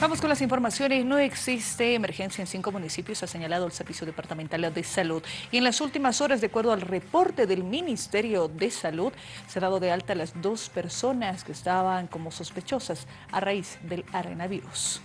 Vamos con las informaciones. No existe emergencia en cinco municipios, ha señalado el Servicio Departamental de Salud. Y en las últimas horas, de acuerdo al reporte del Ministerio de Salud, se ha dado de alta las dos personas que estaban como sospechosas a raíz del arenavirus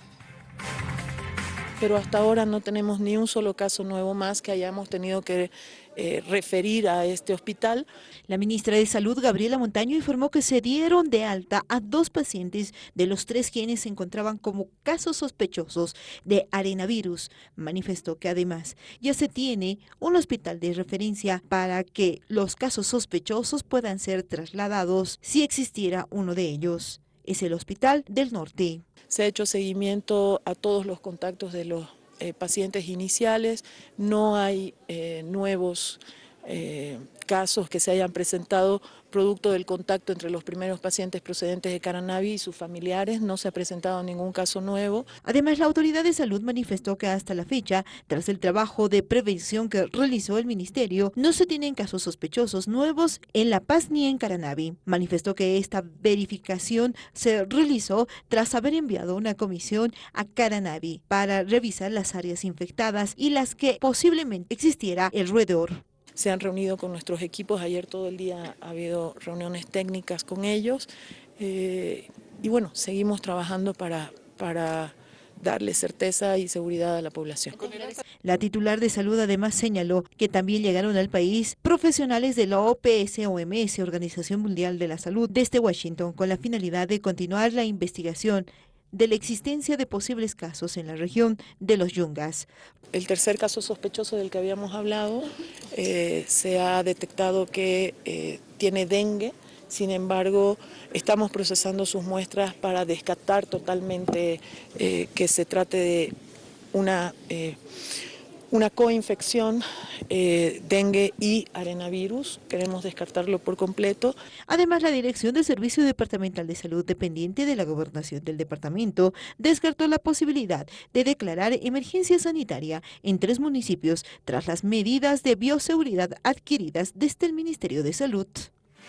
pero hasta ahora no tenemos ni un solo caso nuevo más que hayamos tenido que eh, referir a este hospital. La ministra de Salud, Gabriela Montaño, informó que se dieron de alta a dos pacientes de los tres quienes se encontraban como casos sospechosos de arenavirus. Manifestó que además ya se tiene un hospital de referencia para que los casos sospechosos puedan ser trasladados si existiera uno de ellos es el Hospital del Norte. Se ha hecho seguimiento a todos los contactos de los eh, pacientes iniciales, no hay eh, nuevos eh, casos que se hayan presentado producto del contacto entre los primeros pacientes procedentes de Caranavi y sus familiares, no se ha presentado ningún caso nuevo. Además, la Autoridad de Salud manifestó que hasta la fecha, tras el trabajo de prevención que realizó el Ministerio, no se tienen casos sospechosos nuevos en La Paz ni en Caranavi. Manifestó que esta verificación se realizó tras haber enviado una comisión a Caranavi para revisar las áreas infectadas y las que posiblemente existiera el roedor se han reunido con nuestros equipos, ayer todo el día ha habido reuniones técnicas con ellos eh, y bueno, seguimos trabajando para, para darle certeza y seguridad a la población. La titular de salud además señaló que también llegaron al país profesionales de la OPS-OMS, Organización Mundial de la Salud, desde Washington, con la finalidad de continuar la investigación de la existencia de posibles casos en la región de los Yungas. El tercer caso sospechoso del que habíamos hablado eh, se ha detectado que eh, tiene dengue, sin embargo estamos procesando sus muestras para descartar totalmente eh, que se trate de una una coinfección, eh, dengue y arenavirus. Queremos descartarlo por completo. Además, la Dirección de Servicio Departamental de Salud, dependiente de la gobernación del departamento, descartó la posibilidad de declarar emergencia sanitaria en tres municipios tras las medidas de bioseguridad adquiridas desde el Ministerio de Salud.